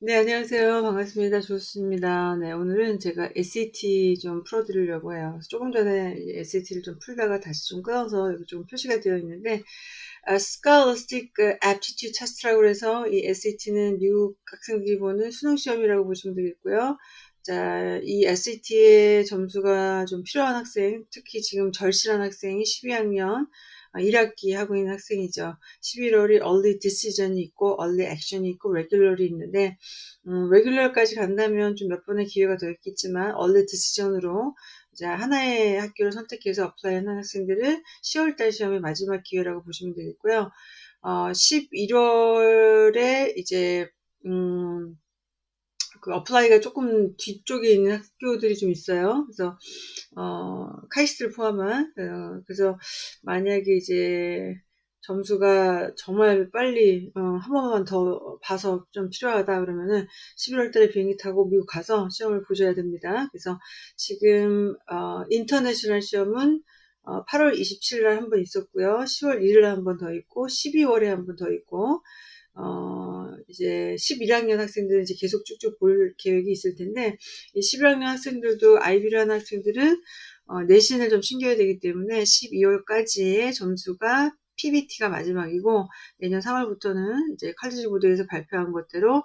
네, 안녕하세요. 반갑습니다. 좋습니다. 네, 오늘은 제가 SAT 좀 풀어드리려고 해요. 조금 전에 SAT를 좀 풀다가 다시 좀 끊어서 여기 좀 표시가 되어 있는데, 아, Scholastic Aptitude Test라고 해서 이 SAT는 미국 학생들이 보는 수능시험이라고 보시면 되겠고요. 자, 이 SAT의 점수가 좀 필요한 학생, 특히 지금 절실한 학생이 12학년, 1학기 아, 하고 있는 학생이죠. 11월이 early decision이 있고 early action이 있고 regular이 있는데 음, regular까지 간다면 좀 몇 번의 기회가 더 있겠지만 early decision으로 자, 하나의 학교를 선택해서 apply하는 학생들은 10월달 시험의 마지막 기회라고 보시면 되겠고요. 어, 11월에 이제 음, 그 apply가 조금 뒤쪽에 있는 학교들이 좀 있어요. 그래서 어, 카이스트를 포함한 어, 그래서 만약에 이제 점수가 정말 빨리 어, 한 번만 더 봐서 좀 필요하다 그러면은 11월 달에 비행기 타고 미국 가서 시험을 보셔야 됩니다. 그래서 지금 어, international 시험은 어, 8월 27일 날 한 번 있었고요. 10월 1일 날 한 번 더 있고 12월에 한 번 더 있고 어, 이제 11학년 학생들은 이제 계속 쭉쭉 볼 계획이 있을 텐데, 이 11학년 학생들도 IB를 하는 학생들은 어, 내신을 좀 챙겨야 되기 때문에 12월까지의 점수가 PBT가 마지막이고 내년 3월부터는 이제 칼리지 보드에서 발표한 것대로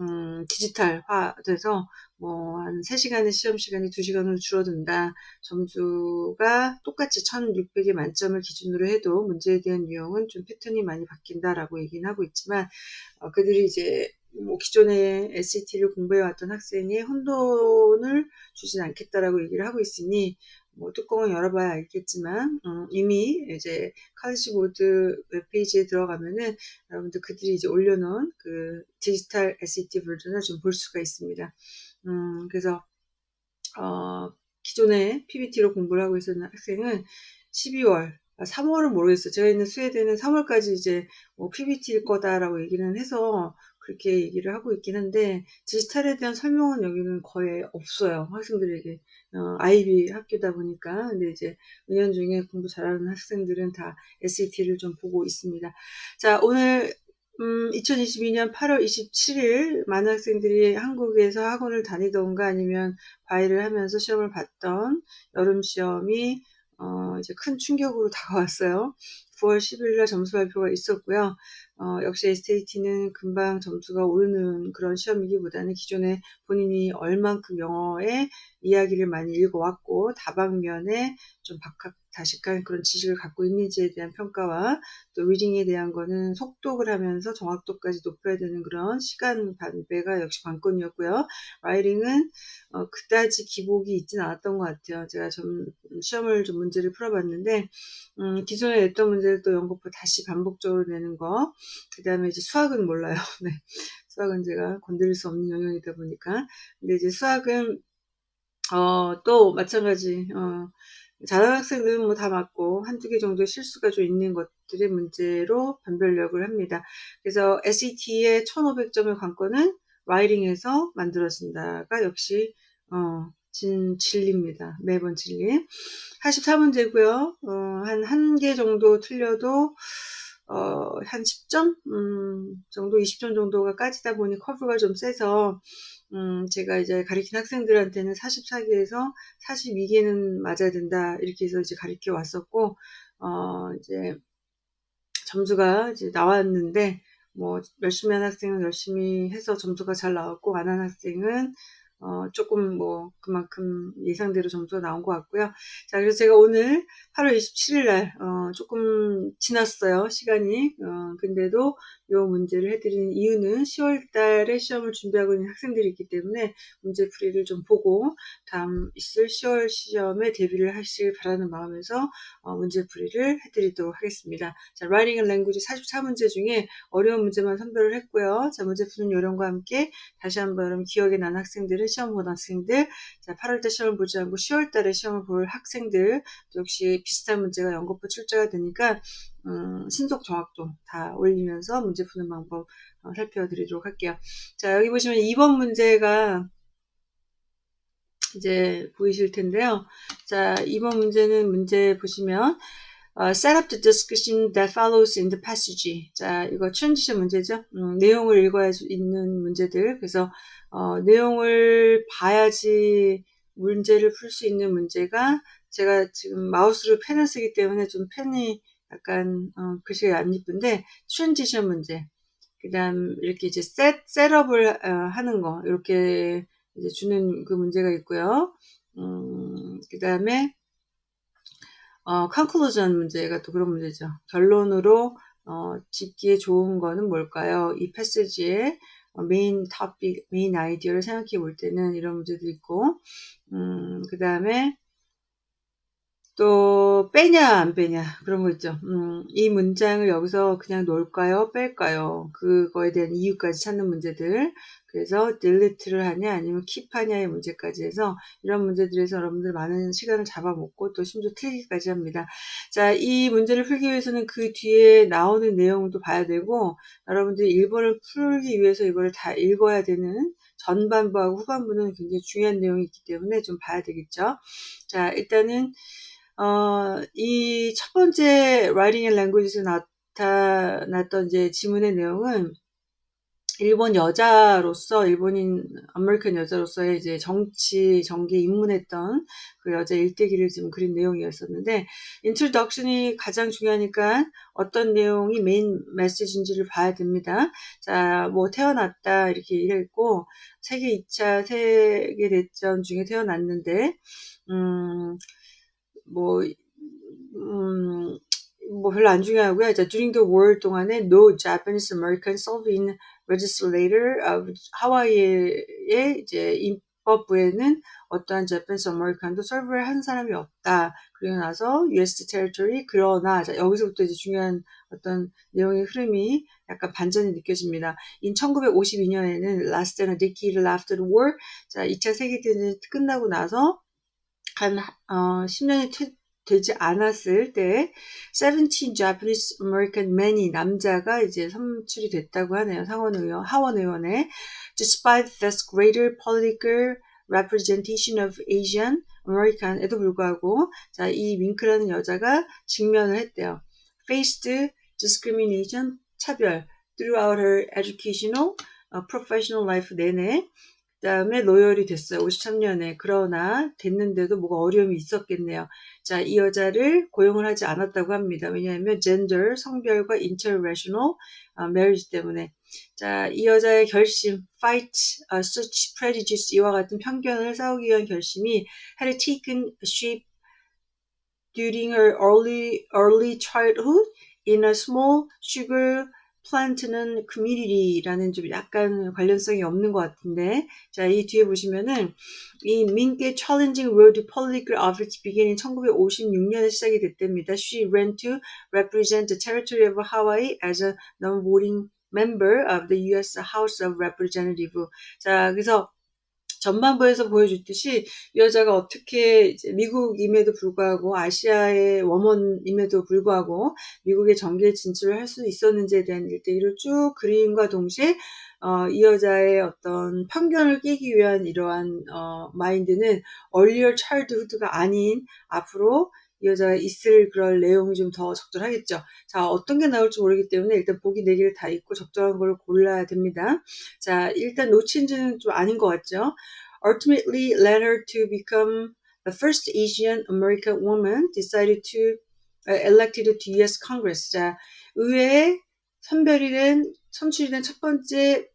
음, 디지털화돼서 뭐 한 3시간의 시험 시간이 2시간으로 줄어든다. 점수가 똑같이 1600의 만점을 기준으로 해도 문제에 대한 유형은 좀 패턴이 많이 바뀐다라고 얘기는 하고 있지만 어, 그들이 이제 뭐 기존에 SAT를 공부해 왔던 학생의 혼돈을 주진 않겠다라고 얘기를 하고 있으니 뭐 뚜껑을 열어봐야 알겠지만 음, 이미 이제 카드시 보드 웹페이지에 들어가면은 여러분들 그들이 이제 올려놓은 그 디지털 SAT 버전을 좀 볼 수가 있습니다. 음, 그래서 어, 기존에 PBT로 공부를 하고 있었는 학생은 12월 3월은 아, 모르겠어요. 제가 있는 스웨덴은 3월까지 이제 뭐 PBT일 거다라고 얘기는 해서 그렇게 얘기를 하고 있긴 한데 디지털에 대한 설명은 여기는 거의 없어요. 학생들에게 어, 아이비 학교다 보니까 근데 이제 은연 중에 공부 잘하는 학생들은 다 SAT를 좀 보고 있습니다. 자 오늘 음, 2022년 8월 27일 많은 학생들이 한국에서 학원을 다니던가 아니면 과외를 하면서 시험을 봤던 여름 시험이 어, 이제 큰 충격으로 다가왔어요. 9월 10일 날 점수 발표가 있었고요. 어, 역시 SAT는 금방 점수가 오르는 그런 시험이기보다는 기존에 본인이 얼만큼 영어의 이야기를 많이 읽어왔고 다방면에 좀 박학 다식한 그런 지식을 갖고 있는지에 대한 평가와 또 리딩에 대한 거는 속독을 하면서 정확도까지 높여야 되는 그런 시간 반배가 역시 관건이었고요. 라이딩은 어, 그다지 기복이 있진 않았던 것 같아요. 제가 좀 시험을 좀 문제를 풀어봤는데 음, 기존에 냈던 문제를 또 연거푸 다시 반복적으로 내는 거. 그 다음에 이제 수학은 몰라요. 네. 수학은 제가 건드릴 수 없는 영역이다 보니까. 근데 이제 수학은 어, 또 마찬가지 어, 잘하는 학생들은 뭐 다 맞고 한두 개 정도 실수가 좀 있는 것들의 문제로 변별력을 합니다. 그래서 SAT의 1500점의 관건은 라이딩에서 만들어진다가 역시 어, 진, 진리입니다. 매번 진리. 84문제고요. 어, 한 한 개 정도 틀려도 어, 한 10점 음, 정도 20점 정도가 까지다 보니 커브가 좀 세서 음, 제가 이제 가르친 학생들한테는 44개에서 42개는 맞아야 된다. 이렇게 해서 이제 가르쳐 왔었고, 어, 이제 점수가 이제 나왔는데, 뭐, 열심히 한 학생은 열심히 해서 점수가 잘 나왔고, 안 한 학생은 어, 조금 뭐 그만큼 예상대로 점수가 나온 것 같고요. 자, 그래서 제가 오늘 8월 27일 날 어, 조금 지났어요. 시간이. 어, 근데도 이 문제를 해드리는 이유는 10월 달에 시험을 준비하고 있는 학생들이 있기 때문에 문제풀이를 좀 보고 다음 있을 10월 시험에 대비를 하시길 바라는 마음에서 어, 문제풀이를 해드리도록 하겠습니다. 자, Writing and Language 44문제 중에 어려운 문제만 선별을 했고요. 자, 문제 푸는 요령과 함께 다시 한번 기억에 나는 학생들은 시험 본 학생들, 자, 8월달 시험을 보지 않고 10월달에 시험을 볼 학생들 역시 비슷한 문제가 연거푸 출제가 되니까 음, 신속 정확도 다 올리면서 문제 푸는 방법 어, 살펴드리도록 할게요. 자 여기 보시면 2번 문제가 이제 보이실 텐데요. 자 2번 문제는 문제 보시면 어, set up the discussion that follows in the passage. 자, 이거 transition 문제죠. 음, 내용을 읽어야 있는 문제들. 그래서 어, 내용을 봐야지 문제를 풀 수 있는 문제가 제가 지금 마우스로 펜을 쓰기 때문에 좀 펜이 약간 어, 글씨가 안 이쁜데 transition 문제 그 다음 이렇게 이제 셋, 셋업을 어, 하는 거 이렇게 이제 주는 그 문제가 있고요. 음, 그 다음에 어, conclusion 문제가 또 그런 문제죠. 결론으로 어, 짓기에 좋은 거는 뭘까요? 이 passage의 main topic, main idea를 생각해 볼 때는 이런 문제도 있고 음, 그 다음에 또 빼냐 안 빼냐 그런 거 있죠. 음, 이 문장을 여기서 그냥 놓을까요? 뺄까요? 그거에 대한 이유까지 찾는 문제들. 그래서 delete를 하냐 아니면 keep 하냐의 문제까지 해서 이런 문제들에서 여러분들 많은 시간을 잡아먹고 또 심지어 틀리기까지 합니다. 자, 이 문제를 풀기 위해서는 그 뒤에 나오는 내용도 봐야 되고 여러분들이 1번을 풀기 위해서 이거를 다 읽어야 되는 전반부하고 후반부는 굉장히 중요한 내용이 있기 때문에 좀 봐야 되겠죠. 자, 일단은 어, 이 첫 번째 writing and language에서 나타났던 이제 지문의 내용은 일본 여자로서 일본인 American 여자로서의 이제 정치 정계에 입문했던 그 여자 일대기를 지금 그린 내용이었었는데 introduction이 가장 중요하니까 어떤 내용이 메인 메시지인지를 봐야 됩니다. 자, 뭐 태어났다 이렇게 얘기했고 세계 2차 세계 대전 중에 태어났는데 음, 뭐 음, 뭐 별로 안 중요하고요. 자, during the war 동안에 no Japanese American serving legislator of 하와이의 이제 입법부에는 어떠한 Japanese American도 서브를 한 사람이 없다. 그리고 나서 U.S. territory 그러나 자, 여기서부터 이제 중요한 어떤 내용의 흐름이 약간 반전이 느껴집니다. in 1952년에는 last than a decade after the war 자 2차 세계 대전이 끝나고 나서 한 어, 10년이 되지 않았을 때 17 Japanese American men이 남자가 이제 선출이 됐다고 하네요. 상원 의원, 하원 의원에 despite this greater political representation of Asian American에도 불구하고 자, 이 윙크라는 여자가 직면을 했대요. faced discrimination 차별 throughout her educational uh, professional life 내내 다음에 노열이 됐어요. 53년에. 그러나 됐는데도 뭐가 어려움이 있었겠네요. 자, 이 여자를 고용을 하지 않았다고 합니다. 왜냐하면 gender, 성별과 interracial 어, marriage 때문에. 자, 이 여자의 결심, fight uh, such prejudice 이와 같은 편견을 싸우기 위한 결심이 had taken shape during her early early childhood in a small sugar 플란트는 community라는 좀 약간 관련성이 없는 것 같은데 자 이 뒤에 보시면은 이 민게 challenging world political office beginning 1956년에 시작이 됐답니다. She ran to represent the territory of Hawaii as a non-voting member of the U.S. House of Representatives. 자 그래서 전반부에서 보여줬듯이 이 여자가 어떻게 미국임에도 불구하고 아시아의 원원임에도 불구하고 미국의 정계에 진출을 할 수 있었는지에 대한 일대기를 쭉 그림과 동시에 어, 이 여자의 어떤 편견을 깨기 위한 이러한 어, 마인드는 earlier childhood가 아닌 앞으로 이 여자가 있을 그럴 내용이 좀 더 적절하겠죠. 자, 어떤 게 나올지 모르기 때문에 일단 보기 4개를 다 읽고 적절한 걸 골라야 됩니다. 자, 일단 no change는 좀 아닌 것 같죠. Ultimately her to become the first Asian American woman decided to uh, elected to U.S. Congress. 자, 의회에 선별이 된 선출이 된 첫 번째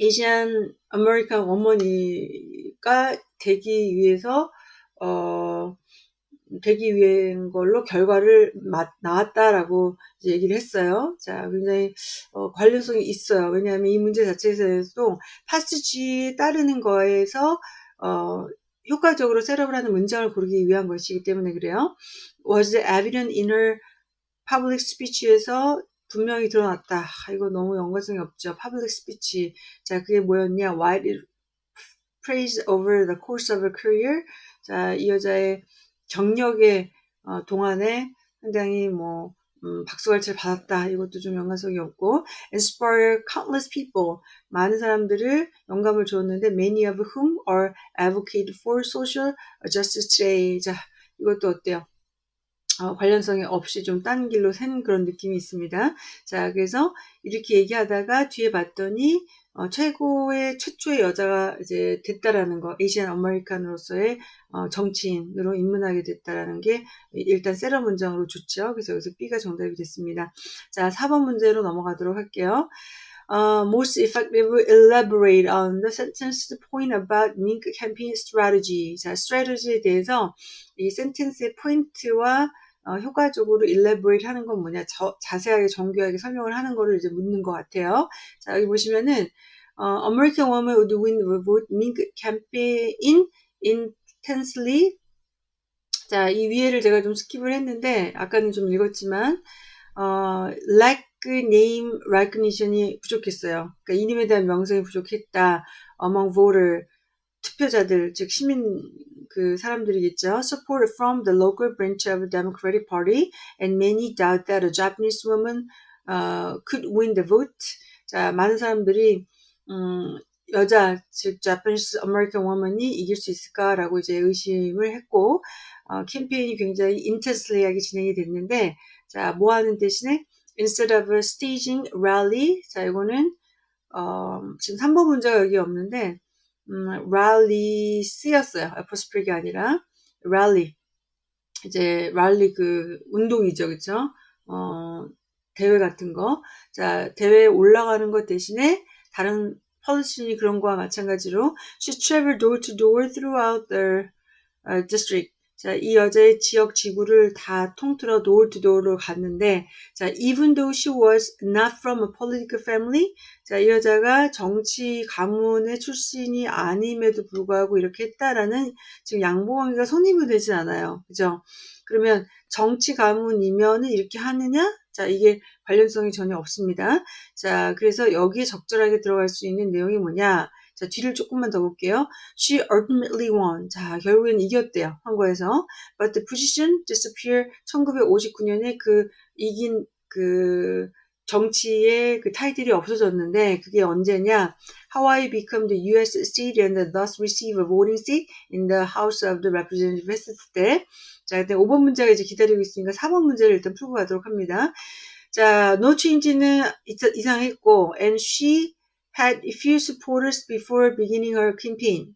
Asian American woman이 되기 위해서 어 되기 위한 걸로 결과를 나왔다라고 얘기를 했어요. 자, 굉장히 어, 관련성이 있어요. 왜냐하면 이 문제 자체에서도 파스지 따르는 거에서 어, 효과적으로 하는 문장을 고르기 위한 것이기 때문에 그래요. Was evident in her public speech에서 분명히 드러났다. 아, 이거 너무 연관성이 없죠. public speech. 자, 그게 뭐였냐? Why did praise over the course of her career? 자, 이 여자의 경력의 어, 동안에 상당히 뭐 음, 박수갈채를 받았다. 이것도 좀 연관성이 없고 inspire countless people 많은 사람들을 영감을 줬는데 many of whom are advocate for social justice today. 자, 이것도 어때요? 어, 관련성이 없이 좀 딴 길로 샌 그런 느낌이 있습니다. 자, 그래서 이렇게 얘기하다가 뒤에 봤더니 어, 최고의 최초의 여자가 이제 됐다라는 거, 에이시안 아메리칸으로서의 어, 정치인으로 입문하게 됐다라는 게 일단 세러 문장으로 좋죠. 그래서 여기서 B가 정답이 됐습니다. 자, 4번 문제로 넘어가도록 할게요. Uh, most effectively elaborate on the sentence point about Mink campaign strategy. 자, strategy에 대해서 이 센텐스의 포인트와 어, 효과적으로 elaborate 하는 건 뭐냐, 저, 자세하게 정교하게 설명을 하는 거를 이제 묻는 것 같아요. 자, 여기 보시면은 어, American woman would win vote Mink campaign intensely. 자, 이 위에를 제가 좀 스킵을 했는데 아까는 좀 읽었지만 어, lack name recognition이 부족했어요. 그러니까 이름에 대한 명성이 부족했다. among voter 투표자들 즉 시민 그 사람들이겠죠. Support from the local branch of the Democratic Party and many doubt that a Japanese woman uh, could win the vote. 자, 많은 사람들이 음, 여자 즉 Japanese American woman이 이길 수 있을까라고 이제 의심을 했고 어, 캠페인이 굉장히 intensely하게 진행이 됐는데 자, 뭐 하는 대신에 instead of staging rally 자, 이거는 어, 지금 3번 문제가 여기 없는데 음, 쓰였어요. apostrophe가 아니라 rally 이제 rally 그 운동이죠. 그쵸? 어, 대회 같은 거. 자, 대회에 올라가는 것 대신에 다른 펄리신이 그런 거와 마찬가지로 she traveled door to door throughout the uh, district. 자, 이 여자의 지역 지구를 다 통틀어 to door로 갔는데, 자, even though she was not from a political family, 자, 이 여자가 정치 가문의 출신이 아님에도 불구하고 이렇게 했다라는 지금 양보광이가 손님이 되진 않아요. 그죠? 그러면 정치 가문이면은 이렇게 하느냐? 자, 이게 관련성이 전혀 없습니다. 자, 그래서 여기에 적절하게 들어갈 수 있는 내용이 뭐냐? 자, 뒤를 조금만 더 볼게요. She ultimately won. 자, 결국엔 이겼대요. 한국에서. But the position disappeared. 1959년에 그 이긴 그 정치의 그 타이틀이 없어졌는데 그게 언제냐? Hawaii became the U.S. state and thus receive a voting seat in the House of the Representatives 했을 때 자, 일단 5번 문제가 이제 기다리고 있으니까 4번 문제를 일단 풀고 가도록 합니다. 자, no change는 이상했고 and she had few supporters before beginning her campaign.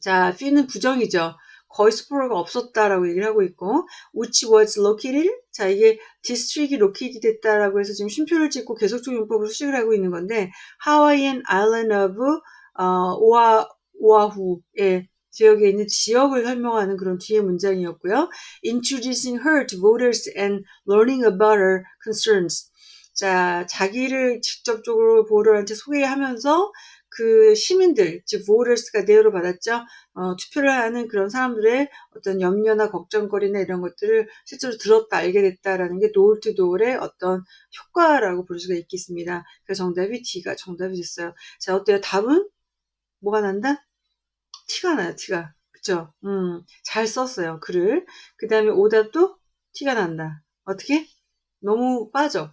자, few는 부정이죠. 거의 supporter가 없었다라고 얘기를 하고 있고 which was located 자 이게 district이 locate 됐다라고 해서 지금 쉼표를 찍고 계속적 용법으로 수식을 하고 있는 건데 Hawaiian Island of 어, 오아, 오아후의 지역에 있는 지역을 설명하는 그런 뒤에 문장이었고요. Introducing her to voters and learning about her concerns. 자, 자기를 직접적으로 보러한테 소개하면서 그 시민들, 즉 voters가 대우를 받았죠. 어, 투표를 하는 그런 사람들의 어떤 염려나 걱정거리나 이런 것들을 실제로 들었다 알게 됐다라는 게 door의 어떤 효과라고 볼 수가 있겠습니다. 그래서 정답이 D가 정답이 됐어요. 자, 어때요? 답은 뭐가 난다? 티가 나요, 티가. 그쵸? 음, 잘 썼어요, 글을. 그 다음에 오답도 티가 난다. 어떻게? 너무 빠져.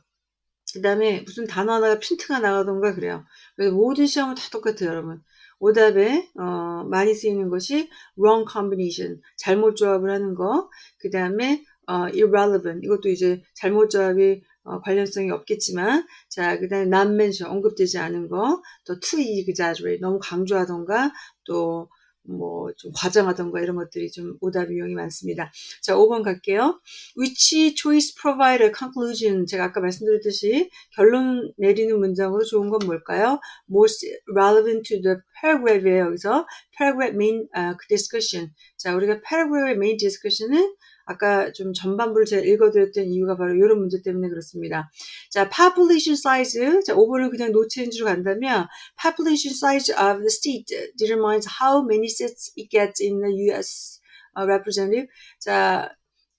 그 다음에 무슨 단어 하나가 핀트가 나가던가 그래요. 모든 시험은 다 똑같아요, 여러분. 오답에 어, 많이 쓰이는 것이 wrong combination, 잘못 조합을 하는 거. 그 다음에 어, irrelevant, 이것도 이제 잘못 조합이 어, 관련성이 없겠지만, 자, 그 다음에 not mention, 언급되지 않은 거, 또 too exaggerate, 너무 강조하던가, 또 뭐 좀 과장하던가 이런 것들이 좀 오답 유형이 많습니다. 자, 5번 갈게요. Which choice provide a conclusion? 제가 아까 말씀드렸듯이 결론 내리는 문장으로 좋은 건 뭘까요? Most relevant to the paragraph이에요. 여기서 paragraph main uh, discussion. 자, 우리가 paragraph의 main discussion은 아까 좀 전반부를 제가 읽어드렸던 이유가 바로 이런 문제 때문에 그렇습니다. 자, population size. 자, 5번을 그냥 노 체인지로 간다면 population size of the state determines how many seats it gets in the US uh, representative. 자,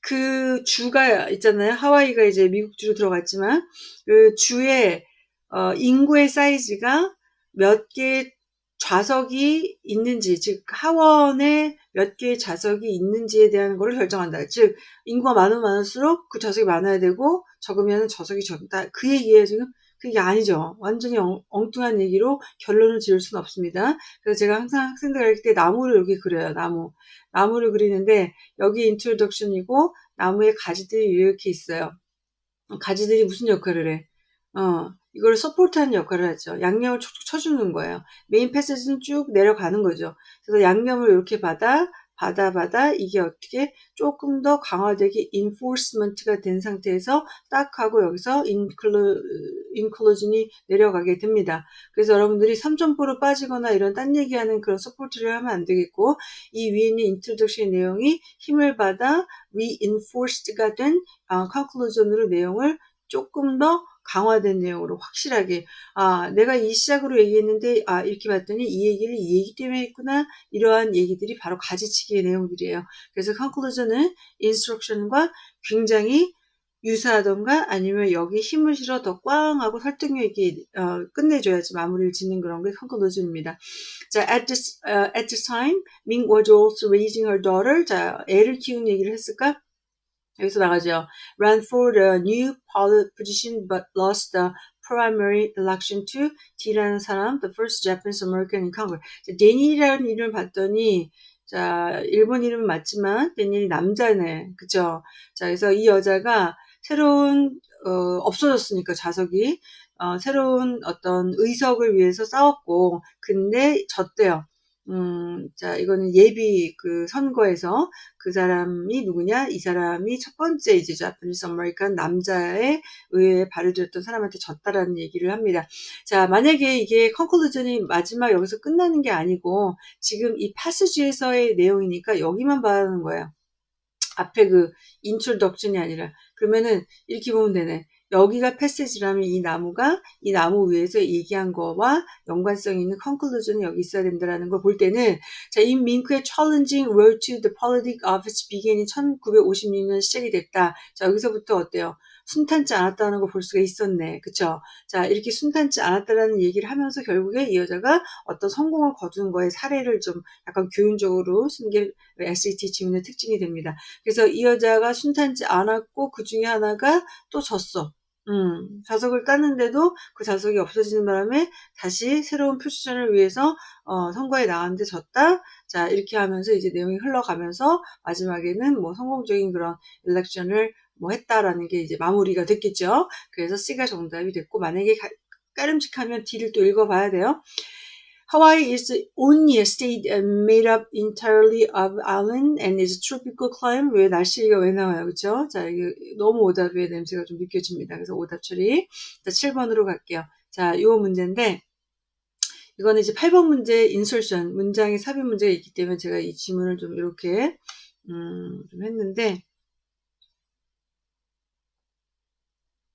그 주가 있잖아요. 하와이가 이제 미국 주로 들어갔지만 그 주의 어, 인구의 사이즈가 몇 개 좌석이 있는지, 즉 하원에 몇 개의 좌석이 있는지에 대한 것을 결정한다. 즉 인구가 많으면 많을수록 그 좌석이 많아야 되고 적으면 좌석이 적다. 그 얘기예요 지금. 그게 아니죠. 완전히 엉, 엉뚱한 얘기로 결론을 지을 수는 없습니다. 그래서 제가 항상 학생들 할 때 나무를 여기 그려요. 나무. 나무를 그리는데 여기 introduction이고 나무의 가지들이 이렇게 있어요. 가지들이 무슨 역할을 해? 어, 이걸 support하는 역할을 하죠. 양념을 촉촉 쳐주는 거예요. main passage는 쭉 내려가는 거죠. 그래서 양념을 이렇게 받아 받아 받아 이게 어떻게 조금 더 강화되게 enforcement가 된 상태에서 딱 하고 여기서 conclu, conclusion이 내려가게 됩니다. 그래서 여러분들이 삼천포로 빠지거나 이런 딴 얘기하는 그런 support를 하면 안 되겠고 이 위에 있는 introduction 내용이 힘을 받아 reinforced가 된 어, 컨클루전으로 내용을 조금 더 강화된 내용으로 확실하게 아 내가 이 시작으로 얘기했는데 아 이렇게 봤더니 이 얘기를 이 얘기 때문에 했구나 이러한 얘기들이 바로 가지치기의 내용들이에요. 그래서 conclusion은 instruction과 굉장히 유사하던가 아니면 여기 힘을 실어 더 꽝 하고 설득력 있게 어, 끝내줘야지 마무리를 짓는 그런 게 conclusion입니다. 자, at this, uh, at this time, Ming was also raising her daughter. 자, 애를 키우는 얘기를 했을까? 여기서 나가죠. ran for the new position but lost the primary election to D라는 사람, the first Japanese American in Congress. 데니라는 이름을 봤더니 자, 일본 이름은 맞지만 데니이 남자네. 그쵸? 자, 그래서 이 여자가 새로운 어, 없어졌으니까 좌석이 어, 새로운 어떤 의석을 위해서 싸웠고 근데 졌대요. 음, 자, 이거는 예비 그 선거에서 그 사람이 누구냐? 이 사람이 첫 번째 이제 Japanese American 남자의 의회에 발을들였던 사람한테 졌다라는 얘기를 합니다. 자, 만약에 이게 conclusion이 마지막 여기서 끝나는 게 아니고 지금 이 passage에서의 내용이니까 여기만 봐는 거예요. 앞에 그 introduction이 아니라 그러면은 이렇게 보면 되네. 여기가 passage라면 이 나무가 이 나무 위에서 얘기한 거와 연관성 있는 conclusion이 여기 있어야 된다라는 걸 볼 때는 자, 이 밍크의 challenging road to the politic office begin이 1956년 시작이 됐다. 자, 여기서부터 어때요? 순탄치 않았다는 걸 볼 수가 있었네. 그쵸? 자, 이렇게 순탄치 않았다라는 얘기를 하면서 결국에 이 여자가 어떤 성공을 거둔 거에 사례를 좀 약간 교훈적으로 쓴 게 SAT 지문의 특징이 됩니다. 그래서 이 여자가 순탄치 않았고 그 중에 하나가 또 졌어. 음, 자석을 땄는데도 그 자석이 없어지는 바람에 다시 새로운 표시전을 위해서 어, 선거에 나왔는데 졌다. 자 이렇게 하면서 이제 내용이 흘러가면서 마지막에는 뭐 성공적인 그런 일렉션을 뭐 했다라는 게 이제 마무리가 됐겠죠. 그래서 C가 정답이 됐고 만약에 가, 까름직하면 D를 또 읽어봐야 돼요. Hawaii is only a state made up entirely of island and is a tropical climate. 왜 날씨가 왜 나와요? 그쵸? 자, 이게 너무 오답의 냄새가 좀 느껴집니다. 그래서 오답 처리. 자, 7번으로 갈게요. 자, 요 문제인데, 이거는 이제 8번 문제 인솔션, 문장의 삽입 문제가 있기 때문에 제가 이 지문을 좀 이렇게, 음, 좀 했는데,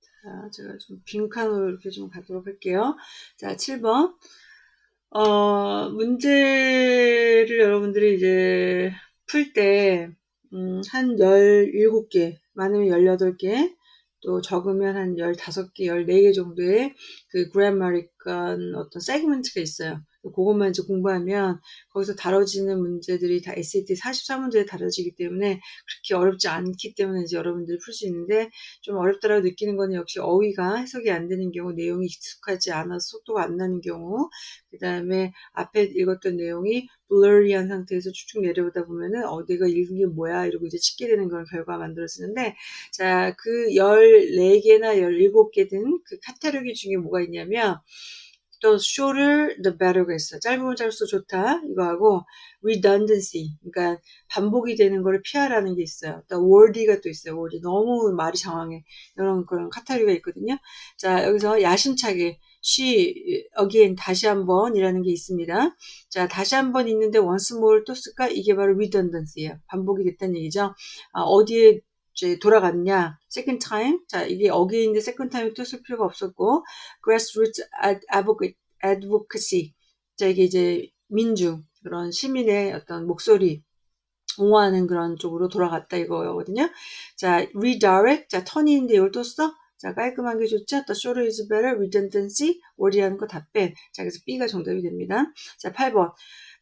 자, 제가 좀 빈칸으로 이렇게 좀 가도록 할게요. 자, 7번. 어, 문제를 여러분들이 이제 풀 때, 음, 한 17개, 많으면 18개, 또 적으면 한 15개, 14개 정도의 그 그래머리칸 어떤 세그먼트가 있어요. 그것만 이제 공부하면 거기서 다뤄지는 문제들이 다 SAT 44문제에 다뤄지기 때문에 그렇게 어렵지 않기 때문에 이제 여러분들이 풀 수 있는데 좀 어렵다라고 느끼는 거는 역시 어휘가 해석이 안 되는 경우, 내용이 익숙하지 않아서 속도가 안 나는 경우, 그 다음에 앞에 읽었던 내용이 블러리한 상태에서 쭉쭉 내려오다 보면은 어 내가 읽은 게 뭐야? 이러고 이제 찍게 되는 그런 결과가 만들어지는데 자 그 14개나 17개 된그 카테고리 중에 뭐가 있냐면 또 shorter the better가 있어. 짧으면 짧을수록 좋다. 이거 하고 redundancy. 그러니까 반복이 되는 거를 피하라는 게 있어요. 또 wordy가 또 있어요. wordy. 너무 말이 장황해. 이런 그런 카테고리가 있거든요. 자, 여기서 야심차게 she again 다시 한번 이라는 게 있습니다. 자, 다시 한번 있는데 once more 또 쓸까? 이게 바로 redundancy예요. 반복이 됐다는 얘기죠. 아, 어디에 이제 돌아갔냐? second time. 자, 이게 어게인데 second time 또쓸 필요가 없었고, grassroots advocacy. 자, 이게 이제 민중, 그런 시민의 어떤 목소리, 옹호하는 그런 쪽으로 돌아갔다 이거거든요. 자, redirect. 자, 턴인데 이걸 또 써? 자, 깔끔한 게 좋죠? The shorter is better. redundancy. worry하는 거다 뺀. 자, 그래서 B가 정답이 됩니다. 자, 8번.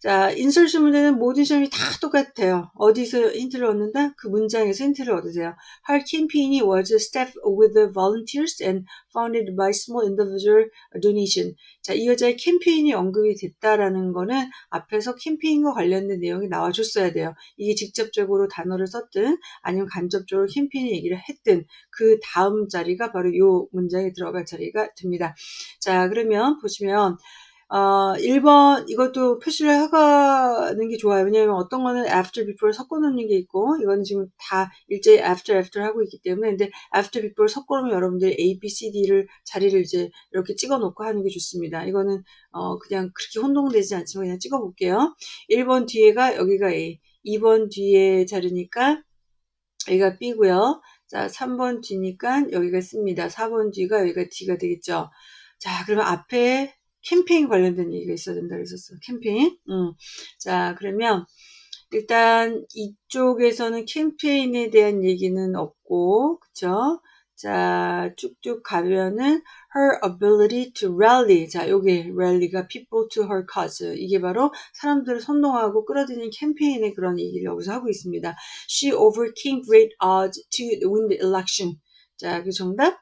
자, 인설션 문제는 모든 시험이 다 똑같아요. 어디서 힌트를 얻는다? 그 문장에서 힌트를 얻으세요. Her campaign was staffed with volunteers and funded by small individual donation. 자, 이 여자의 캠페인이 언급이 됐다라는 거는 앞에서 캠페인과 관련된 내용이 나와줬어야 돼요. 이게 직접적으로 단어를 썼든 아니면 간접적으로 캠페인 얘기를 했든 그 다음 자리가 바로 이 문장에 들어갈 자리가 됩니다. 자, 그러면 보시면 어, 1번 이것도 표시를 하는 게 좋아요. 왜냐하면 어떤 거는 after, before 섞어 놓는 게 있고 이거는 지금 다 일제히 after, after 하고 있기 때문에 근데 after, before 섞어 놓으면 여러분들이 A, B, C, D를 자리를 이제 이렇게 찍어 놓고 하는 게 좋습니다. 이거는 어, 그냥 그렇게 혼동되지 않지만 그냥 찍어 볼게요. 1번 뒤에가 여기가 A, 2번 뒤에 자리니까 여기가 B고요. 자, 3번 뒤니까 여기가 C입니다. 4번 뒤가 여기가 D가 되겠죠. 자, 그러면 앞에 캠페인 관련된 얘기가 있어야 된다 그랬었어. 캠페인. 음. 자, 그러면 일단 이쪽에서는 캠페인에 대한 얘기는 없고, 그쵸? 자, 쭉쭉 가면은 her ability to rally. 자, 요게 rally가 people to her cause. 이게 바로 사람들을 선동하고 끌어들이는 캠페인의 그런 얘기를 여기서 하고 있습니다. She overcame great odds to win the election. 자, 그 정답?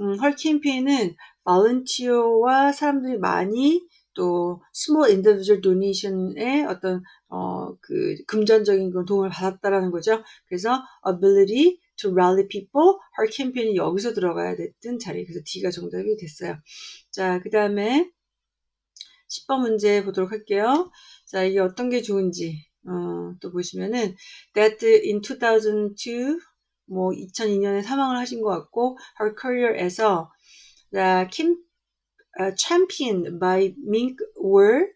음, her 캠페인은 volunteer와 사람들이 많이 또 small individual donation의 어떤 어, 그 금전적인 그런 도움을 받았다라는 거죠. 그래서 ability to rally people, her 캠페인이 여기서 들어가야 됐던 자리. 그래서 D가 정답이 됐어요. 자, 그 다음에 10번 문제 보도록 할게요. 자, 이게 어떤 게 좋은지 어, 또 보시면은 that in 2002, 뭐 2002년에 사망을 하신 것 같고 her career에서 the Kim, uh, championed by Mink were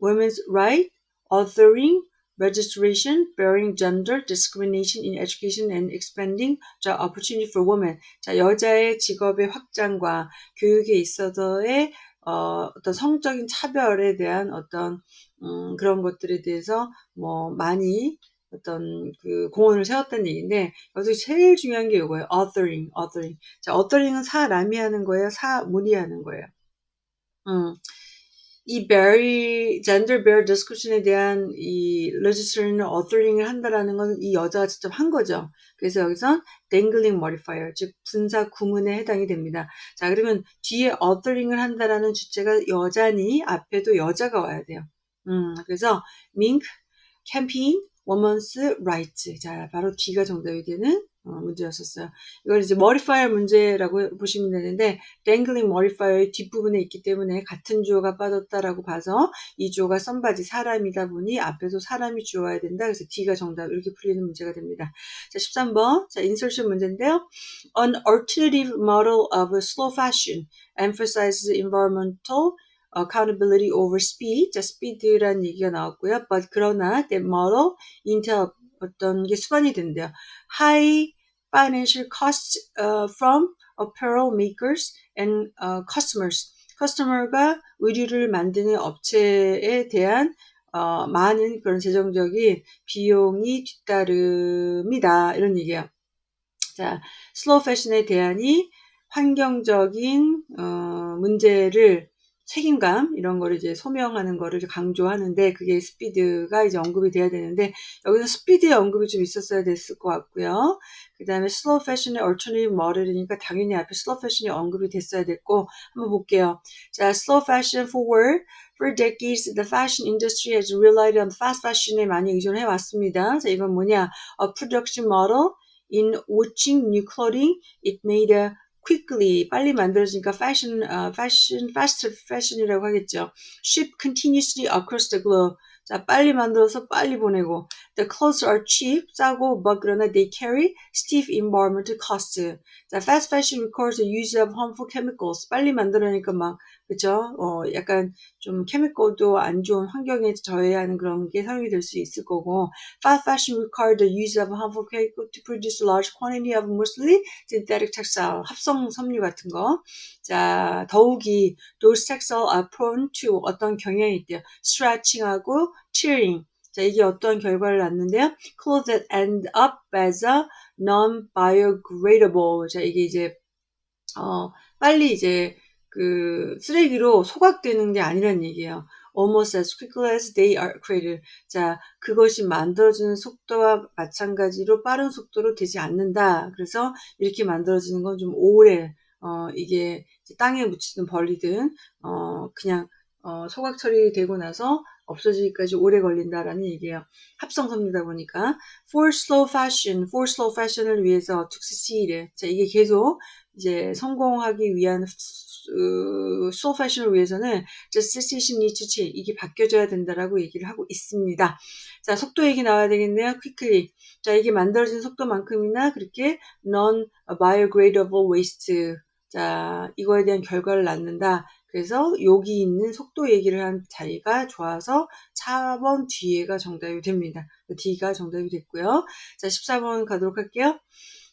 women's right, authoring, registration, bearing gender discrimination in education and expanding job opportunity for women. 자, 여자의 직업의 확장과 교육에 있어서의 어, 어떤 성적인 차별에 대한 어떤 음, 그런 것들에 대해서 뭐 많이 어떤 그 공헌을 세웠다는 얘기인데 여기서 제일 중요한 게 이거예요. authoring, authoring. 자, authoring은 사람이 하는 거예요. 사물이 하는 거예요. 음. 이 베리 젠더 베어 디스커션에 대한 이 legislation은 authoring을 한다라는 건 이 여자가 직접 한 거죠. 그래서 여기서 dangling modifier 즉 분사 구문에 해당이 됩니다. 자 그러면 뒤에 어터링을 한다라는 주체가 여자니 앞에도 여자가 와야 돼요. 음 그래서 mink campaign woman's rights. 자, 바로 D가 정답이 되는 어, 문제였었어요. 이걸 이제 modifier 문제라고 보시면 되는데 dangling modifier의 뒷부분에 있기 때문에 같은 주어가 빠졌다라고 봐서 이 주어가 썸바지 사람이다 보니 앞에서 사람이 주어야 된다. 그래서 D가 정답 이렇게 풀리는 문제가 됩니다. 자, 13번. 자, insertion 문제인데요. An alternative model of slow fashion emphasizes environmental accountability over speed. 자, speed란 얘기가 나왔고요. But 그러나 that model 인텔 어떤 게 수반이 된대요. High financial costs uh, from apparel makers and uh, customers. 커스터머가 의류를 만드는 업체에 대한 어, 많은 그런 재정적인 비용이 뒤따릅니다. 이런 얘기예요. 자, slow fashion에 대한이 환경적인 어, 문제를 책임감 이런 거를 이제 소명하는 거를 강조하는데 그게 스피드가 이제 언급이 돼야 되는데 여기서 스피드의 언급이 좀 있었어야 됐을 것 같고요. 그 다음에 slow fashion의 alternative 머리니까 당연히 앞에 slow fashion이 언급이 됐어야 됐고 한번 볼게요. 자, 슬로우 패션 forward For decades, the fashion industry has relied on fast fashion에 많이 의존해 왔습니다. 자, 이건 뭐냐? A production model in watching new clothing. It made a quickly 빨리 만들어지니까 fashion, uh, fashion, fast fashion이라고 하겠죠. Ship continuously across the globe. 자, 빨리 만들어서 빨리 보내고. The clothes are cheap, 싸고, but 그러나 they carry stiff environmental costs. 자, fast fashion requires the use of harmful chemicals. 빨리 만들어니까 막 그죠? 어, 약간 좀 케미컬도 안 좋은 환경에 져야 하는 그런 게 사용이 될 수 있을 거고 fast fashion require the use of harmful chemical to produce large quantity of mostly synthetic textile 합성 섬유 같은 거. 자, 더욱이 those textile are prone to 어떤 경향이 있대요. stretching하고 tearing. 자, 이게 어떤 결과를 낳는데요. clothes that end up as a non-biodegradable. 자, 이게 이제 어, 빨리 이제 그 쓰레기로 소각되는 게 아니란 얘기예요. almost as quickly as they are created. 자, 그것이 만들어지는 속도와 마찬가지로 빠른 속도로 되지 않는다. 그래서 이렇게 만들어지는 건 좀 오래, 어, 이게 땅에 묻히든 벌리든, 어, 그냥, 어, 소각 처리되고 나서 없어지기까지 오래 걸린다라는 얘기예요. 합성섭니다 보니까 for slow fashion, for slow fashion을 위해서 to succeed. 자 이게 계속 이제 성공하기 위한 어, slow fashion을 위해서는 just decision needs to change 이게 바뀌어져야 된다라고 얘기를 하고 있습니다. 자 속도 얘기 나와야 되겠네요. quickly. 자 이게 만들어진 속도만큼이나 그렇게 non biodegradable waste 자 이거에 대한 결과를 낳는다. 그래서 여기 있는 속도 얘기를 한 자리가 좋아서 4번 뒤에가 정답이 됩니다. D가 정답이 됐고요. 자, 14번 가도록 할게요.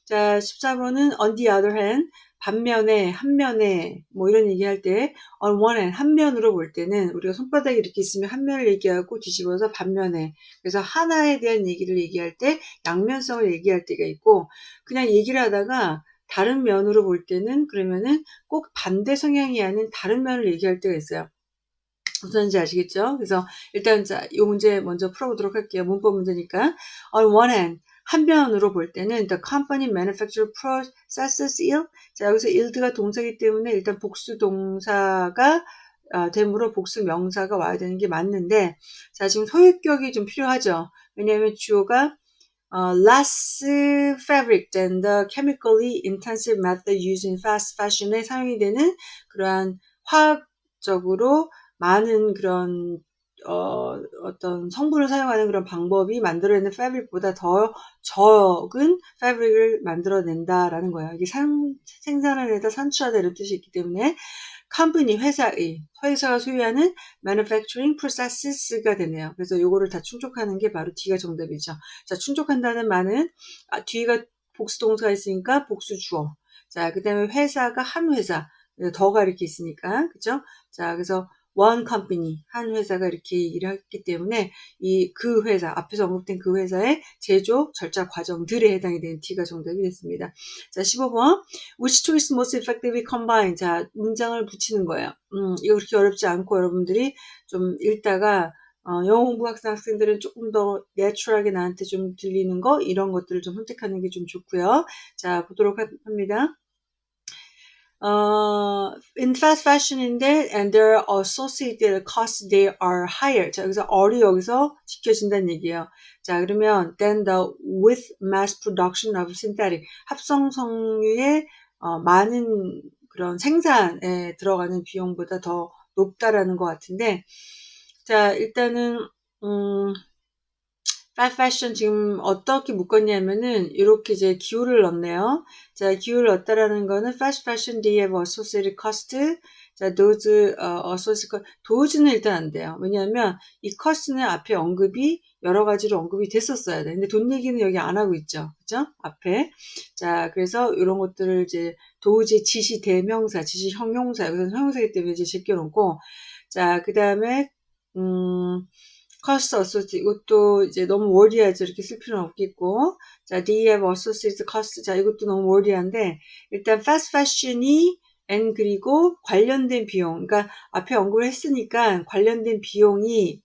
자, 14번은 on the other hand 반면에 한면에 뭐 이런 얘기할 때 on one hand 한면으로 볼 때는 우리가 손바닥이 이렇게 있으면 한면을 얘기하고 뒤집어서 반면에 그래서 하나에 대한 얘기를 얘기할 때 양면성을 얘기할 때가 있고 그냥 얘기를 하다가 다른 면으로 볼 때는 그러면은 꼭 반대 성향이 아닌 다른 면을 얘기할 때가 있어요. 무슨지 아시겠죠? 그래서 일단 자, 이 문제 먼저 풀어보도록 할게요. 문법 문제니까. On one hand, 한 면으로 볼 때는 the company manufacturer processes yield. 자, 여기서 yield가 동사이기 때문에 일단 복수 동사가 아, 되므로 복수 명사가 와야 되는 게 맞는데 자, 지금 소유격이 좀 필요하죠. 왜냐하면 주어가 uh, less fabric than the chemically intensive method used in fast fashion에 사용이 되는 그러한 화학적으로 많은 그런 어, 어떤 성분을 사용하는 그런 방법이 만들어내는 패브릭보다 더 적은 패브릭을 만들어낸다라는 거예요. 이게 산, 생산을 해다 산출하다 이런 뜻이 있기 때문에 컴퍼니 회사의 회사가 소유하는 manufacturing processes가 되네요. 그래서 요거를 다 충족하는 게 바로 D가 정답이죠. 자, 충족한다는 말은 아, 뒤가 복수 동사가 있으니까 복수 주어. 자, 그다음에 회사가 한 회사. 더가 이렇게 있으니까 그죠? 자, 그래서 one company 한 회사가 이렇게 얘기를 했기 때문에 이 그 회사 앞에서 언급된 그 회사의 제조 절차 과정들에 해당이 되는 D가 정답이 됐습니다. 자 15번 which choice most effectively combine 자 문장을 붙이는 거예요. 음, 이거 그렇게 어렵지 않고 여러분들이 좀 읽다가 어, 영어 공부 학생 학생들은 조금 더 내추럴하게 나한테 좀 들리는 거 이런 것들을 좀 선택하는 게 좀 좋고요. 자 보도록 합니다. 어, in fast fashion인데 and their associated costs they are higher. 자, 여기서 어리 여기서 지켜진다는 얘기예요. 자, 그러면 then the with mass production of synthetic 합성 성유의 어, 많은 그런 생산에 들어가는 비용보다 더 높다라는 것 같은데 자, 일단은 음, fast fashion 지금 어떻게 묶었냐면은 이렇게 이제 기호를 넣네요. 자, 기호를 넣었다라는 거는 fast fashion they have associated cost. 자, those uh, associated 도즈는 일단 안 돼요. 왜냐하면 이 cost는 앞에 언급이 여러 가지로 언급이 됐었어야 돼. 근데 돈 얘기는 여기 안 하고 있죠. 그죠? 앞에. 자, 그래서 이런 것들을 이제 도우지 지시 대명사, 지시 형용사, 여기서 형용사이기 때문에 이제 제껴놓고 자, 그 다음에 음, cost associate 이것도 이제 너무 워리하죠. 이렇게 쓸 필요는 없겠고 자, have associated cost 자, 이것도 너무 워리한데 일단 fast fashion이 and 그리고 관련된 비용 그러니까 앞에 언급을 했으니까 관련된 비용이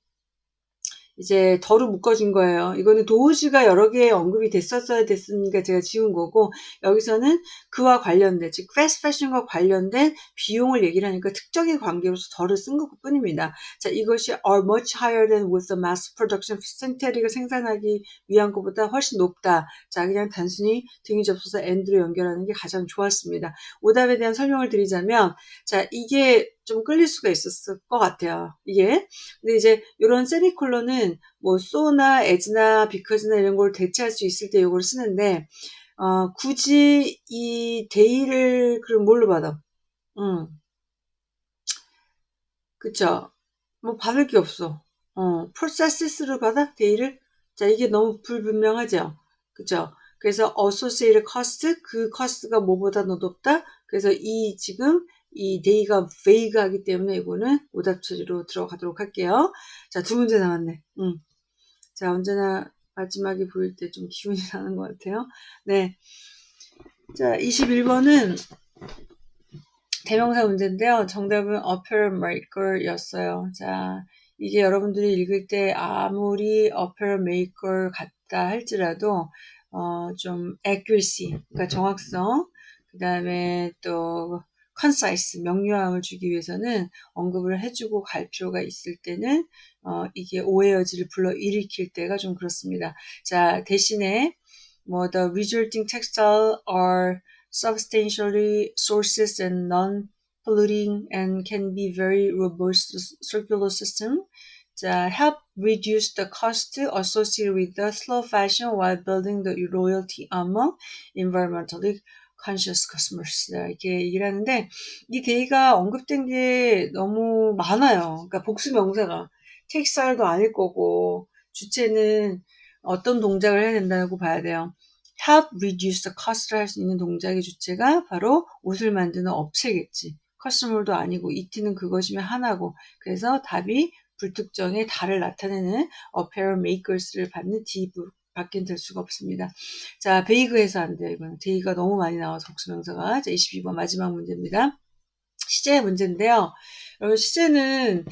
이제 덜로 묶어진 거예요. 이거는 도우즈가 여러 개 언급이 됐었어야 됐으니까 제가 지운 거고 여기서는 그와 관련된 즉 패스트 패션과 관련된 비용을 얘기를 하니까 특정의 관계로서 덜을 쓴 것뿐입니다. 자 이것이 are much higher than with the mass production synthetic을 생산하기 위한 것보다 훨씬 높다. 자 그냥 단순히 등이 접어서 and로 연결하는 게 가장 좋았습니다. 오답에 대한 설명을 드리자면 자 이게 좀 끌릴 수가 있었을 것 같아요. 이게. 근데 이제 이런 세미콜론은 뭐 소나 에즈나 비커즈나 이런 걸 대체할 수 있을 때 이걸 쓰는데 어, 굳이 이 데이를 그럼 뭘로 받아? 음. 그쵸? 뭐 받을 게 없어. 어, process로 받아? they를? 자, 이게 너무 불분명하죠? 그쵸? 그래서 associated cost, 그 cost가 뭐보다 더 높다? 그래서 이 지금 이 they가 vague하기 때문에 이거는 오답 처리로 들어가도록 할게요. 자, 두 문제 남았네. 음. 자, 언제나 마지막에 보일 때 좀 기분이 나는 것 같아요. 네. 자, 21번은 대명사 문제인데요. 정답은 apparel maker 였어요. 자, 이게 여러분들이 읽을 때 아무리 apparel maker 같다 할지라도 어, 좀 accuracy, 그러니까 정확성, 그 다음에 또 concise, 명료함을 주기 위해서는 언급을 해주고 갈 필요가 있을 때는 어, 이게 오해 여지를 불러 일으킬 때가 좀 그렇습니다. 자, 대신에 뭐 the resulting textile are substantially sources and non-polluting and can be very robust circular system. 자, help reduce the cost associated with the slow fashion while building the loyalty among environmentally conscious customers. 이렇게 얘기를 하는데, 이 데이가 언급된 게 너무 많아요. 그러니까 복수 명사가. 텍스타일도 아닐 거고, 주체는 어떤 동작을 해야 된다고 봐야 돼요. help reduce the cost를 할 수 있는 동작의 주체가 바로 옷을 만드는 업체겠지. customer들도 아니고 it은 그것이면 하나고 그래서 답이 불특정의 달을 나타내는 apparel makers를 받는 D 밖엔 될 수가 없습니다. 자, vague해서 안 돼요. 이거는 they가 너무 많이 나와서 복수명사가. 자, 22번 마지막 문제입니다. 시제 문제인데요. 여러분 시제는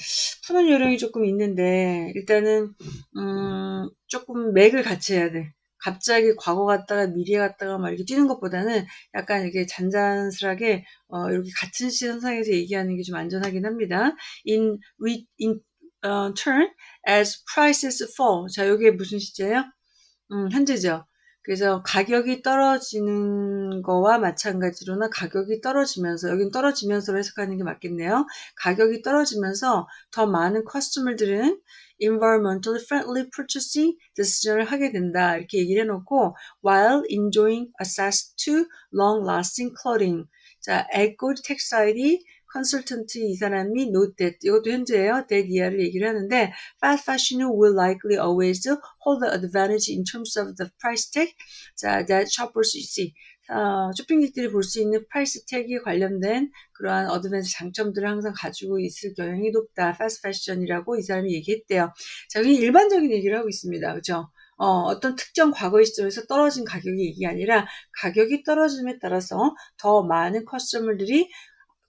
푸는 요령이 조금 있는데 일단은 음, 조금 맥을 같이 해야 돼. 갑자기 과거 갔다가 미래 갔다가 막 이렇게 뛰는 것보다는 약간 이렇게 잔잔스하게 어, 이렇게 같은 시선상에서 얘기하는 게 좀 안전하긴 합니다. In, re, in uh, turn as prices fall. 자, 이게 무슨 시제예요? 음, 현재죠. 그래서 가격이 떨어지는 거와 마찬가지로나 가격이 떨어지면서 여긴 떨어지면서로 해석하는 게 맞겠네요. 가격이 떨어지면서 더 많은 customer들은 environmentally friendly purchasing decision을 하게 된다. 이렇게 얘기를 해놓고 while enjoying access to long-lasting clothing. 자, eco textile 컨설턴트 이 사람이 note that 이것도 현재예요. that 이하를 얘기를 하는데 fast fashion will likely always hold the advantage in terms of the price tag. 자, that shoppers see. 어, 쇼핑객들이 볼 수 있는 price tag에 관련된 그러한 advantage 장점들을 항상 가지고 있을 경향이 높다. fast fashion이라고 이 사람이 얘기했대요. 자, 여기 일반적인 얘기를 하고 있습니다. 그죠? 어, 어떤 특정 과거의 시점에서 떨어진 가격이 얘기 아니라 가격이 떨어짐에 따라서 더 많은 커스터머들이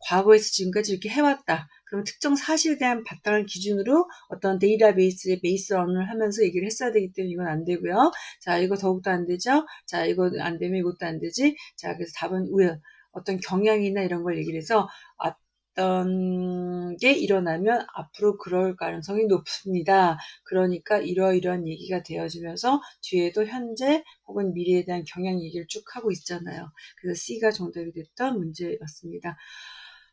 과거에서 지금까지 이렇게 해왔다. 그럼 특정 사실에 대한 바탕을 기준으로 어떤 데이터베이스에 베이스런을 하면서 얘기를 했어야 되기 때문에 이건 안 되고요. 자, 이거 더욱더 안 되죠? 자, 이거 안 되면 이것도 안 되지? 자, 그래서 답은 will. 어떤 경향이나 이런 걸 얘기를 해서 어떤 게 일어나면 앞으로 그럴 가능성이 높습니다. 그러니까 이러이러한 얘기가 되어지면서 뒤에도 현재 혹은 미래에 대한 경향 얘기를 쭉 하고 있잖아요. 그래서 C가 정답이 됐던 문제였습니다.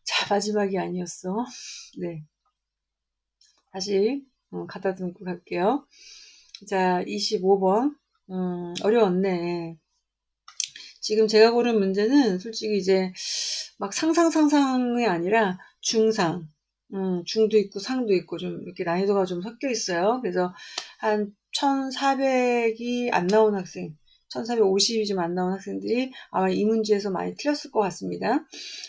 자, 마지막이 아니었어. 네. 다시 어, 갖다 두고 갈게요. 자, 25번. 음, 어려웠네. 지금 제가 고른 문제는 솔직히 이제 막 상상 상상이 아니라 중상, 음, 중도 있고 상도 있고 좀 이렇게 난이도가 좀 섞여 있어요. 그래서 한 1400이 안 나온 학생, 1450이 좀 안 나온 학생들이 아마 이 문제에서 많이 틀렸을 것 같습니다.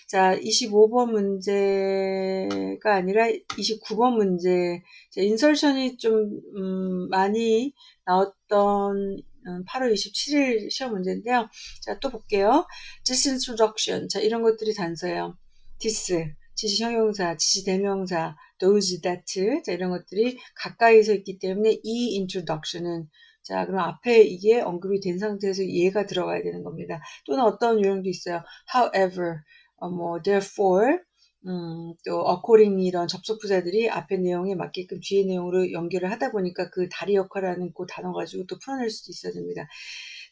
자, 25번 문제가 아니라 29번 문제. 자, 인설션이 좀, 음, 많이 나왔던 8월 음, 27일 시험 문제인데요. 자, 또 볼게요. this introduction. 자, 이런 것들이 단서예요. this, 지시 형용사, 지시 대명사, those, that. 자, 이런 것들이 가까이서 있기 때문에 이 introduction은 자, 그럼 앞에 이게 언급이 된 상태에서 얘가 들어가야 되는 겁니다. 또는 어떤 유형도 있어요. however, 어, 뭐, therefore, 음, 또 accordingly 이런 접속 부사들이 앞에 내용에 맞게끔 뒤에 내용으로 연결을 하다 보니까 그 다리 역할을 하는 그 단어 가지고 또 풀어낼 수도 있어야 됩니다.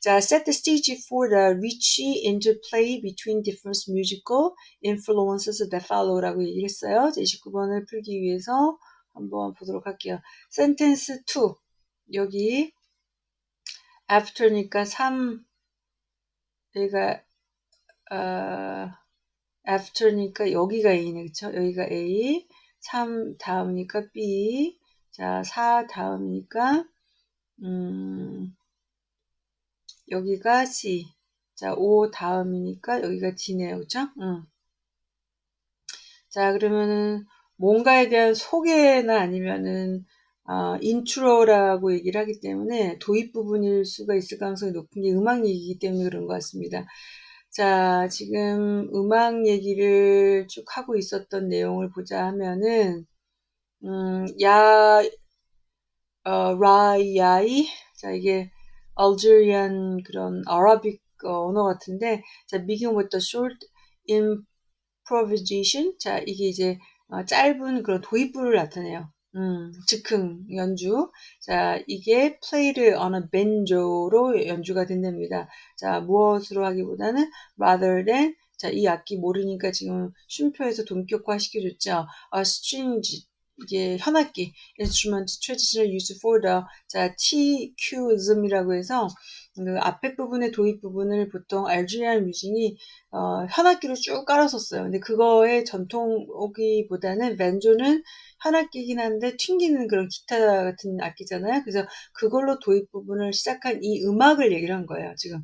자, set the stage for the rich interplay between different musical influences that follow라고 얘기를 했어요. 자, 29번을 풀기 위해서 한번 보도록 할게요. sentence 2 여기 after니까 3 여기가 어, after니까 여기가 A네 그쵸 여기가 A 3 다음이니까 B 자4 다음이니까 음, 여기가 C 자5 다음이니까 여기가 D네요 그쵸 음. 자 그러면은 뭔가에 대한 소개나 아니면은 어, intro라고 얘기를 하기 때문에 도입 부분일 수가 있을 가능성이 높은 게 음악 얘기이기 때문에 그런 것 같습니다. 자, 지금 음악 얘기를 쭉 하고 있었던 내용을 보자 하면은, 음, 야, 어, 라야이, 자, 이게 알제리안 그런 아라빅 언어 같은데, 자, begin with the short improvisation. 자, 이게 이제 어, 짧은 그런 도입부를 나타내요. 음, 즉흥 연주. 자, 이게 played on a banjo로 연주가 된답니다. 자, 무엇으로 하기보다는 rather than 자, 이 악기 모르니까 지금 쉼표에서 동격화 시켜줬죠. a string 이게 현악기 instrument traditional used for the 자 TQism이라고 해서 그 앞에 부분의 도입 부분을 보통 알제리안 뮤직이 어, 현악기로 쭉 깔았었어요. 근데 그거의 전통 오기보다는 벤조는 현악기긴 한데 튕기는 그런 기타 같은 악기잖아요. 그래서 그걸로 도입 부분을 시작한 이 음악을 얘기를 한 거예요. 지금.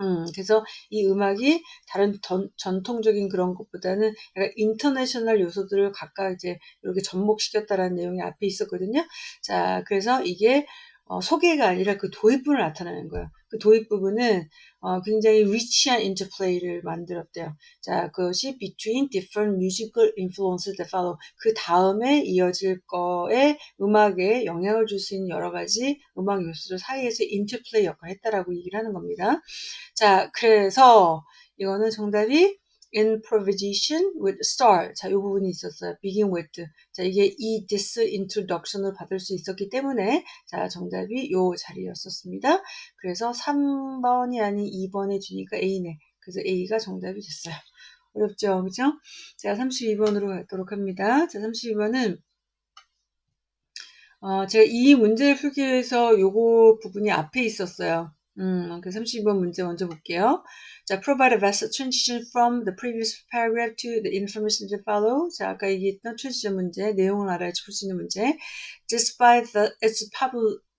음, 그래서 이 음악이 다른 전, 전통적인 그런 것보다는 약간 international 요소들을 각각 이제 이렇게 접목시켰다라는 내용이 앞에 있었거든요. 자, 그래서 이게 어, 소개가 아니라 그 도입부를 나타내는 거예요. 그 도입 부분은 어, 굉장히 rich한 interplay를 만들었대요. 자, 그것이 between different musical influences that follow. 그 다음에 이어질 거에 음악에 영향을 줄 수 있는 여러 가지 음악 요소들 사이에서 interplay 역할을 했다라고 얘기를 하는 겁니다. 자, 그래서 이거는 정답이 improvisation with star. 자, 이 부분이 있었어요. begin with. 자, 이게 이 this introduction을 받을 수 있었기 때문에 자, 정답이 요 자리였었습니다. 그래서 3번이 아닌 2번에 주니까 A네. 그래서 A가 정답이 됐어요. 어렵죠? 그죠? 자, 32번으로 가도록 합니다. 자, 32번은 어, 제가 이 문제를 풀기 위해서 요거 부분이 앞에 있었어요. 음, 그 32번 문제 먼저 볼게요. 자, provide a vast transition from the previous paragraph to the information to follow. 자, 아까 얘기했던 transition 문제, 내용을 알아야지 풀수 있는 문제. Despite the, its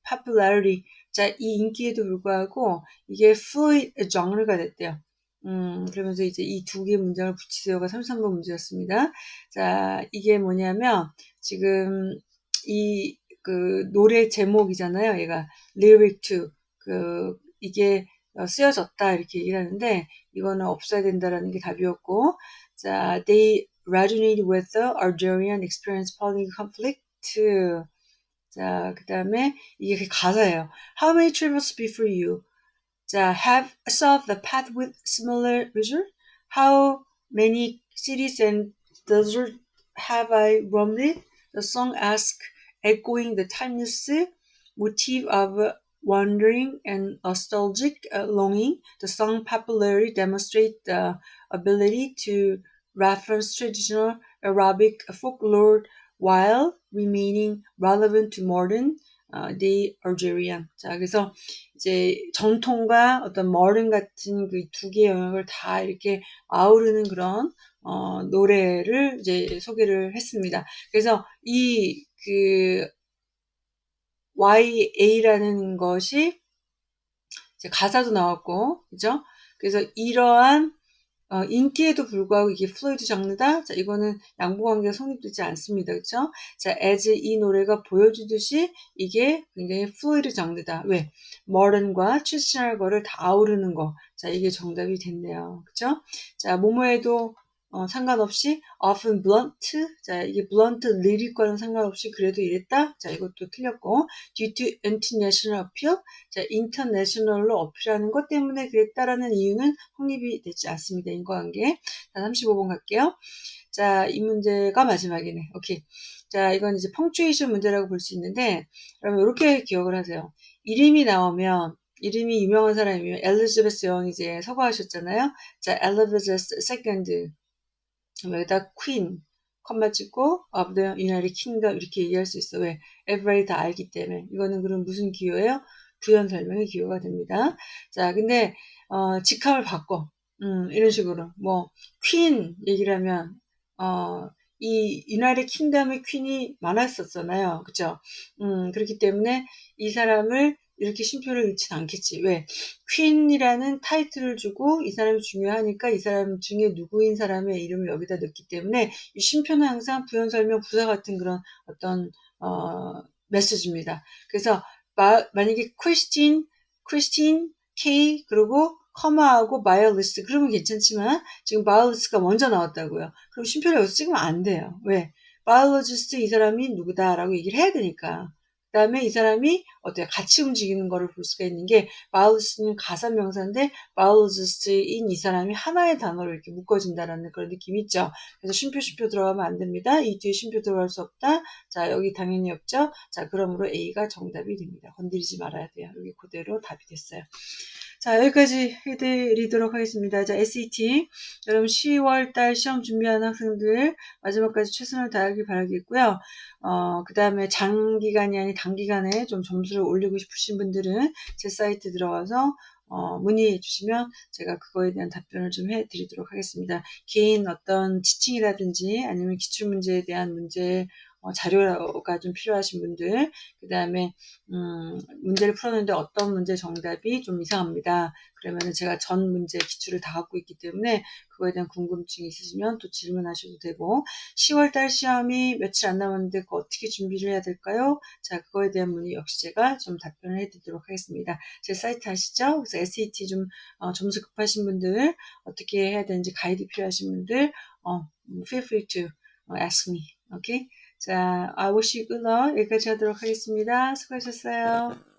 popularity. 자, 이 인기에도 불구하고 이게 fluid genre가 됐대요. 음, 그러면서 이제 이 두 개의 문장을 붙이세요가 33번 문제였습니다. 자, 이게 뭐냐면 지금 이 그 노래 제목이잖아요. 얘가 lyric to 그 이게 쓰여졌다 이렇게 얘기를 하는데 이거는 없어야 된다라는 게 답이었고 자 they resonate with the Algerian experience following conflict 자그 다음에 이게 가사예요 how many travels before you 자 have solved the path with similar result how many cities and deserts have I roamed the song asks echoing the timeless motif of wandering and nostalgic uh, longing, the song popularly demonstrates the ability to reference traditional Arabic folklore while remaining relevant to modern uh, day Algerian. 자, 그래서 이제 전통과 어떤 modern 같은 그 두 개의 영역을 다 이렇게 아우르는 그런 어, 노래를 이제 소개를 했습니다. 그래서 이그 YA라는 것이 가사도 나왔고, 그죠? 그래서 이러한 어, 인기에도 불구하고 이게 fluid 장르다? 자, 이거는 양보관계가 성립되지 않습니다. 그쵸? 자, as 이 노래가 보여주듯이 이게 굉장히 fluid 장르다. 왜? modern과 traditional 거를 다 아우르는 거. 자, 이게 정답이 됐네요. 그쵸? 자, 모모에도 어, 상관없이 often blunt 자 이게 blunt lyric,과는 상관없이 그래도 이랬다? 자 이것도 틀렸고 due to international appeal 자 international로 어필하는 것 때문에 그랬다라는 이유는 확립이 되지 않습니다. 인과관계 자 35번 갈게요. 자 이 문제가 마지막이네. 오케이. 자 이건 이제 펑츄에이션 문제라고 볼 수 있는데 그러면 이렇게 기억을 하세요. 이름이 나오면 이름이 유명한 사람이면 엘리자베스 여왕이 이제 서거하셨잖아요. 자, 엘리자베스 Second 여기다 queen 콤마 찍고 of the United Kingdom 이렇게 얘기할 수 있어. 왜? everybody 다 알기 때문에. 이거는 그럼 무슨 기호예요? 부연 설명의 기호가 됩니다. 자, 근데 어, 직함을 바꿔. 음, 이런 식으로 뭐 queen 얘기를 하면 어, 이 United Kingdom의 queen이 많았었잖아요. 그죠? 음, 그렇기 때문에 이 사람을 이렇게 쉼표를 넣진 않겠지. 왜? queen이라는 타이틀을 주고 이 사람이 중요하니까 이 사람 중에 누구인 사람의 이름을 여기다 넣기 때문에 이 쉼표는 항상 부연 설명 부사 같은 그런 어떤 어, 메시지입니다. 그래서 마, 만약에 크리스틴, 크리스틴 K 그리고 콤마하고 biologist 그러면 괜찮지만 지금 biologist가 먼저 나왔다고요. 그럼 쉼표를 여기서 찍으면 안 돼요. 왜? biologist 이 사람이 누구다라고 얘기를 해야 되니까. 그 다음에 이 사람이 어때요? 같이 움직이는 거를 볼 수가 있는 게 biologist는 가산 명사인데 biologist인 이 사람이 하나의 단어로 이렇게 묶어진다라는 그런 느낌이 있죠. 그래서 쉼표 쉼표 들어가면 안 됩니다. 이 뒤에 쉼표 들어갈 수 없다. 자 여기 당연히 없죠. 자 그러므로 A가 정답이 됩니다. 건드리지 말아야 돼요. 여기 그대로 답이 됐어요. 자, 여기까지 해드리도록 하겠습니다. 자, SAT. 여러분 10월달 시험 준비하는 학생들 마지막까지 최선을 다하길 바라겠고요. 어, 그 다음에 장기간이 아닌 단기간에 좀 점수를 올리고 싶으신 분들은 제 사이트 들어가서 어, 문의해 주시면 제가 그거에 대한 답변을 좀 해드리도록 하겠습니다. 개인 어떤 지칭이라든지 아니면 기출문제에 대한 문제 어, 자료가 좀 필요하신 분들, 그 다음에 음, 문제를 풀었는데 어떤 문제 정답이 좀 이상합니다. 그러면은 제가 전 문제 기출을 다 갖고 있기 때문에 그거에 대한 궁금증이 있으시면 또 질문하셔도 되고 10월달 시험이 며칠 안 남았는데 그 어떻게 준비를 해야 될까요? 자 그거에 대한 문의 역시 제가 좀 답변을 해드리도록 하겠습니다. 제 사이트 아시죠? 그래서 SAT 좀 어, 점수 급하신 분들 어떻게 해야 되는지 가이드 필요하신 분들 어, feel free to ask me. 오케이? 자, I wish you good luck. 여기까지 하도록 하겠습니다. 수고하셨어요.